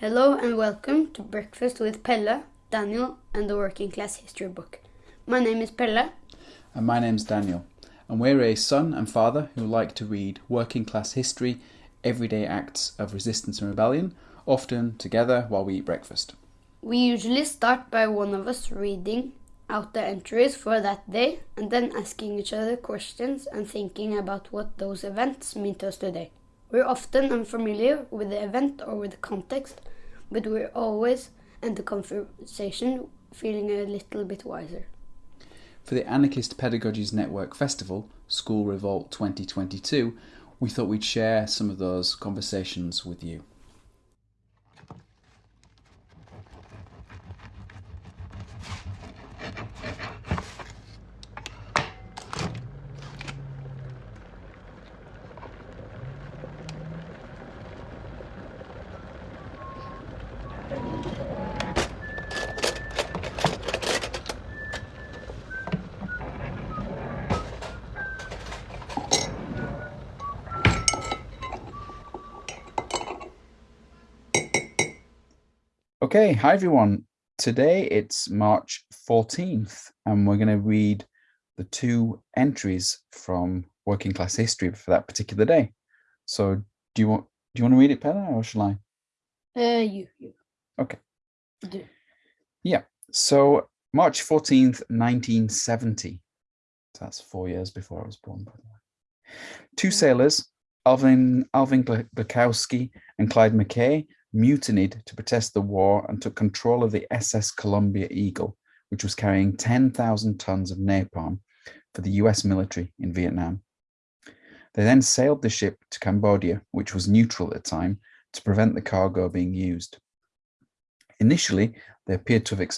Hello and welcome to Breakfast with Pelle, Daniel, and the Working Class History Book. My name is Pelle. And my name's Daniel. And we're a son and father who like to read working class history, everyday acts of resistance and rebellion, often together while we eat breakfast. We usually start by one of us reading out the entries for that day and then asking each other questions and thinking about what those events mean to us today. We're often unfamiliar with the event or with the context, but we're always end the conversation feeling a little bit wiser. For the Anarchist Pedagogies Network Festival, School Revolt 2022, we thought we'd share some of those conversations with you. Okay, hi everyone. Today it's March 14th and we're going to read the two entries from Working Class History for that particular day. So do you want do you want to read it, Pelle, or shall I? Uh, you, you. Okay. Do. Yeah. So March 14th, 1970. So that's four years before I was born, by the way. Two sailors, Alvin Alvin Glatkowski and Clyde McKay, mutinied to protest the war and took control of the SS Columbia Eagle, which was carrying 10,000 tons of napalm for the US military in Vietnam. They then sailed the ship to Cambodia, which was neutral at the time, to prevent the cargo being used. Initially, they appeared to have,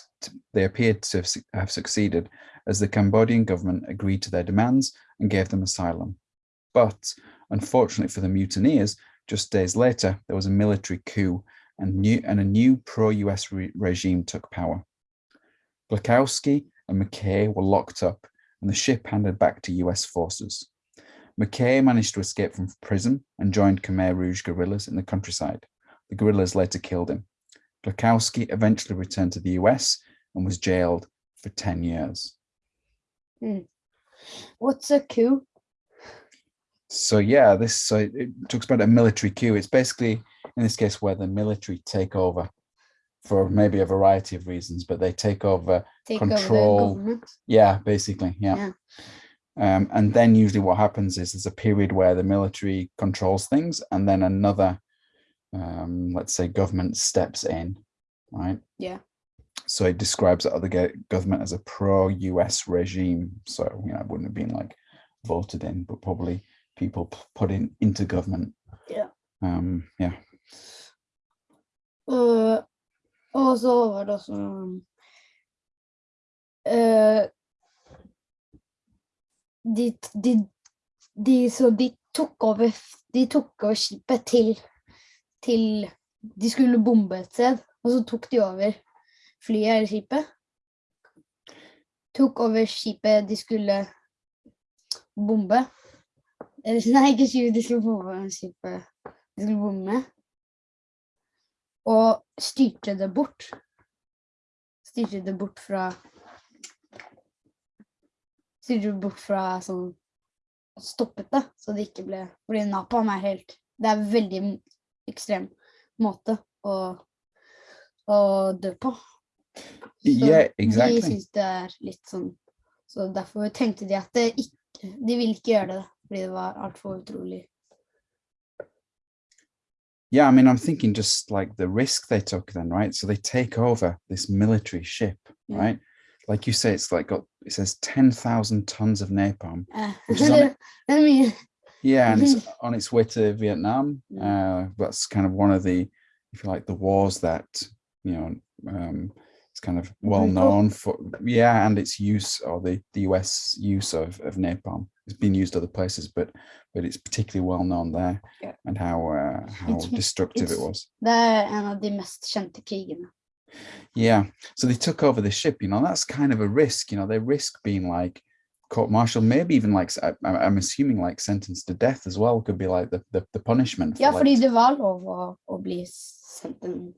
they appeared to have succeeded as the Cambodian government agreed to their demands and gave them asylum. But unfortunately for the mutineers, just days later, there was a military coup and, new, and a new pro-US re regime took power. Glatkowski and McKay were locked up and the ship handed back to US forces. McKay managed to escape from prison and joined Khmer Rouge guerrillas in the countryside. The guerrillas later killed him. Glatkowski eventually returned to the US and was jailed for 10 years. Hmm. What's a coup? So yeah, this so it talks about a military coup. It's basically in this case where the military take over for maybe a variety of reasons, but they take over Take control. over yeah, basically, yeah. Yeah. Um, and then usually what happens is there's a period where the military controls things, and then another, um, let's say, government steps in, right? Yeah. So it describes the other government as a pro-US regime. So you know, it wouldn't have been like voted in, but probably people put in into government. Yeah. Um, yeah. Og, og så var det også uh, de, de, de, så de tok over De tok over skipet til til De skulle bombe et sted, og så tok de over flyet eller skipet. Tok over skipet de skulle bombe. Eller nei, ikke skipet de skulle bombe, men skipet de skulle bombe med. Og styrte det bort. Styrte det bort fra Styrte det bort fra sånn Stoppet det, så det ikke ble Fordi napalm er helt Det er veldig ekstrem måte å, å dø på. Så Yeah, De syns det er litt sånn Så derfor tenkte de at det ikke De ville ikke gjøre det, det var altfor utrolig. Yeah, I mean, I'm thinking just like the risk they took then, right? So they take over this military ship, Yeah. right? Like you say, it's like got it says ten thousand tons of napalm. Which it. I mean, Yeah, and it's on its way to Vietnam. Uh, that's kind of one of the, if you like, the wars that you know um, it's kind of well known for. Yeah, and its use or the the U.S. use of of napalm. It's been used other places, but but it's particularly well known there, Yeah. and how uh, how It's- destructive it was. er en av de mest kjente krigene. Yeah. So they took over the ship, you know, that's kind of a risk, you know, they risk being like court martial, maybe even like, I, am I'm assuming like sentenced to death as well, could be like the, the, the punishment. for, Ja, like, fordi det var lov å, å bli en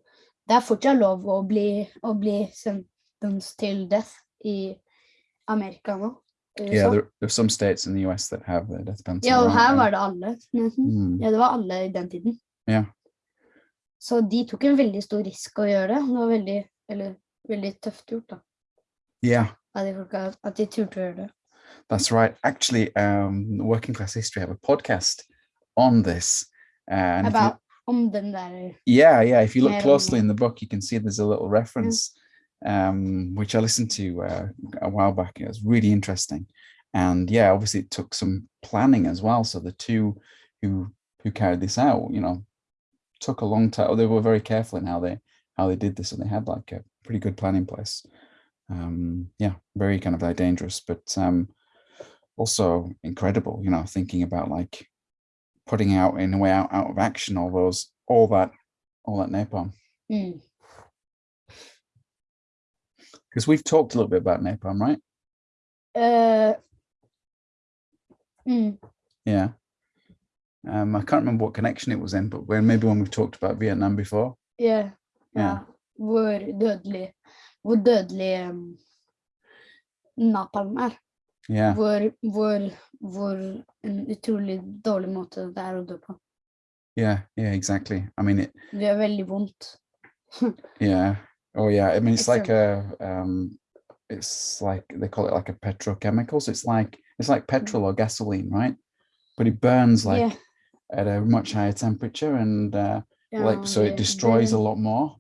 det er fortsatt lov å bli, å bli sentenced til death i Amerika nå. USA. Yeah, there, there's some states in the US that have the death penalty. ja, og her var det alle. nesten. Mm, Ja, det var alle i den tiden. Yeah. Så de tok en veldig stor risk å gjøre det. Det var veldig, eller, veldig tøft gjort, da. yeah, At de folka, at de turte å gjøre det. that's right. Actually, um, Working Class History have a podcast on this. Uh, and About Yeah, yeah. If you look closely in the book, you can see there's a little reference, um, which I listened to uh, a while back. It was really interesting, and yeah, obviously it took some planning as well. So the two who who carried this out, you know, took a long time. They were very careful in how they how they did this, and they had like a pretty good plan in place. Um, yeah, very kind of like dangerous, but um, also incredible. You know, thinking about like putting out in a way out, out of action all those all that all that napalm mm. because we've talked a little bit about napalm right Eh, mm. yeah um i can't remember what connection it was in but when maybe when we've talked about vietnam before yeah ja. Ja. Hvor dødelig Hvor dødelig um, napalm er. Yeah. Hvor, hvor, hvor en utrolig dårlig måte det er å dø på. yeah yeah exactly. I mean it Det gjør veldig vondt. yeah. Oh yeah. I mean it's It's like a um it's like they call it like a petrochemical so it's like it's like petrol or gasoline right? But it burns like Yeah. at a much higher temperature and uh Ja, like so det- it destroys a lot more.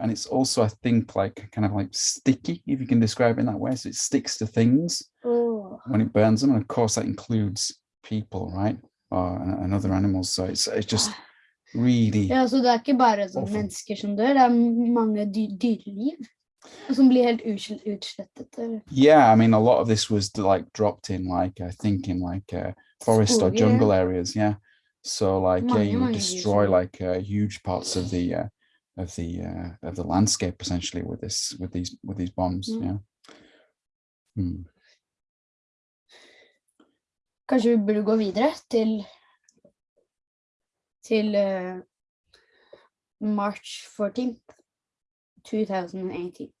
And it's also i think like kind of like sticky if you can describe it in that way. So it sticks to things. Åh. When it burns them and of course that includes people right? Or and, and other animals. So it's it's just really Ja, så det er ikke bare sånn mennesker som dør, det er mange dy dyreliv som blir helt utslettet. yeah i mean a lot of this was like dropped in like i think in like uh, forest or jungle areas yeah. So like yeah you would destroy like uh, huge parts of the uh, of the uh, of the landscape essentially with this with these with these bombs Mm. yeah. Hmm. Kanskje vi burde gå videre til til eh, March 14th, 2018.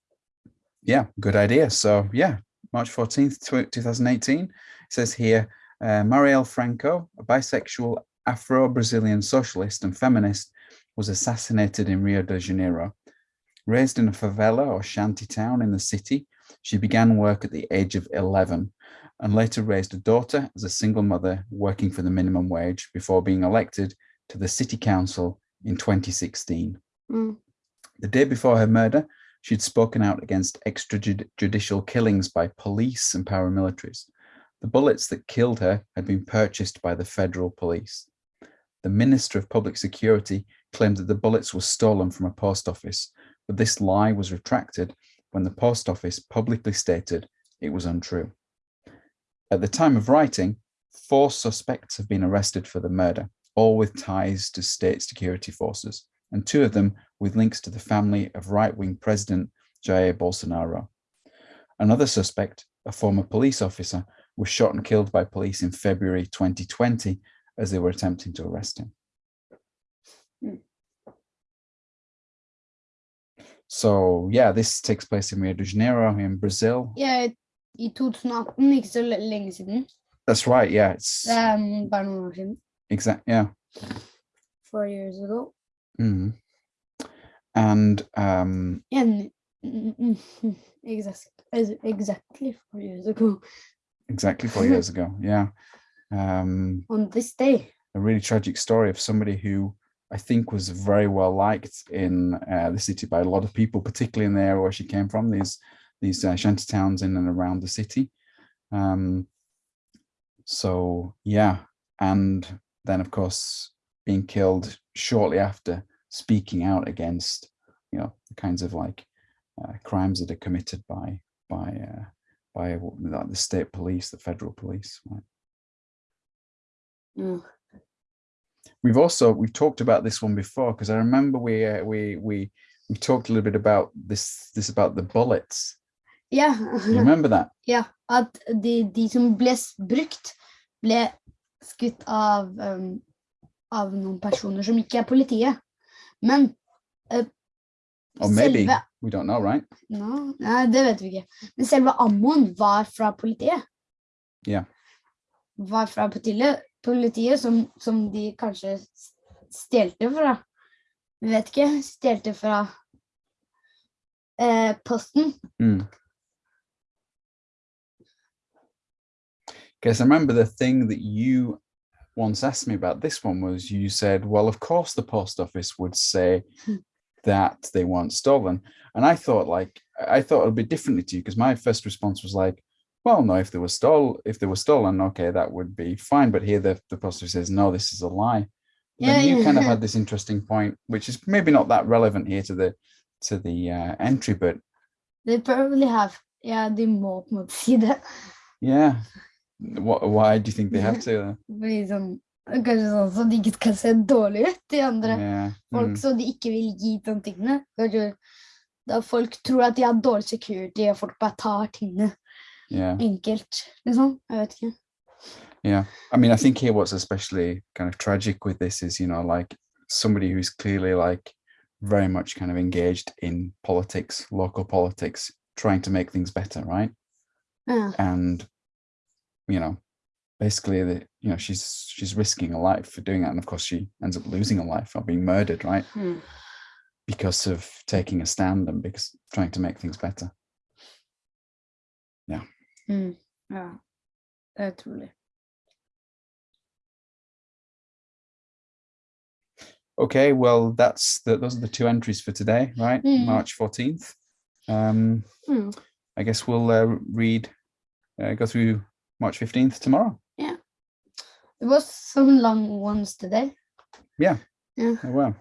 Yeah, good idea. So, yeah, March 14th, 2018, it says here uh, Marielle Franco, a bisexual Afro Brazilian socialist and feminist, was assassinated in Rio de Janeiro. Raised in a favela or shanty town in the city, she began work at the age of 11 and later raised a daughter as a single mother working for the minimum wage before being elected to the city council in 2016. Mm. The day before her murder, she'd spoken out against extrajudicial killings by police and paramilitaries. The bullets that killed her had been purchased by the federal police. The Minister of Public Security claimed that the bullets were stolen from a post office, but this lie was retracted when the post office publicly stated it was untrue. At the time of writing, four suspects have been arrested for the murder, all with ties to state security forces, and two of them with links to the family of right wing President Jair Bolsonaro. Another suspect, a former police officer, was shot and killed by police in February 2020 as they were attempting to arrest him. Hmm. So, yeah, this takes place in Rio de Janeiro in Brazil. Ja, I 2018, ikke så le- lenge siden. That's right. Yeah, it's Det mm, bare noen år siden. exact. Yeah. Four years ago. Mhm. And um, En, mm, mm, mm, exact, as- exactly four years ago. exactly four years ago. Yeah. Um, On this day. a really tragic story of somebody who I think was very well liked in uh, the city by a lot of people, particularly in the area where she came from. These these uh, shanty towns in and around the city. Um, so yeah, and then of course being killed shortly after speaking out against you know the kinds of like uh, crimes that are committed by by uh, by uh, the state police, the federal police. Right? Mm. we've also we've talked about this one before because I remember we uh, we we we talked a little bit about this this about the bullets. Ja. Remember that? ja, at de, de som ble brukt, ble skutt av, um, av noen personer som ikke er politiet. Men uh, Or maybe Selve, we don't know, right? no, nei, det vet vi ikke. Men selve ammoen var fra politiet. Ja. Var fra politiet, politiet som, som de kanskje stjelte fra. Vi vet ikke. Stjelte fra eh, posten. Mm. Because I remember the thing that you once asked me about this one was you said, well, of course the post office would say Hmm. that they weren't stolen. And I thought like I thought it'd be differently to you because my first response was like, well, no, if they were stole if they were stolen, okay, that would be fine. But here the, the post office says, no, this is a lie. Yeah, then you kind of had this interesting point, which is maybe not that relevant here to the to the uh, entry, but They probably have. Yeah, på en måte si det. yeah. What, why do you think they have to? Sånn, kanskje sånn så de ikke skal se dårlig ut, de andre Yeah. folk, mm, så de ikke vil gi de tingene. Kanskje da folk tror at de har dårlig security, og folk bare tar tingene yeah. enkelt, liksom. Jeg vet ikke. Yeah. I mean, I think here what's especially kind of tragic with this is, you know, like somebody who's clearly like very much kind of engaged in politics, local politics, trying to make things better, right? Ja. And, you know, basically the you know, she's she's risking a life for doing that. And of course she ends up losing a life or being murdered, right? Mm. Because of taking a stand and because trying to make things better. Mm. ja. Det er utrolig. Okay, well, that's the, those are the two entries for today, right? Mm. March 14th. Um, Mm. I guess we'll uh, read, uh, go through March 15th tomorrow. Yeah. There was some long ones today. Yeah. Yeah. Oh, wow.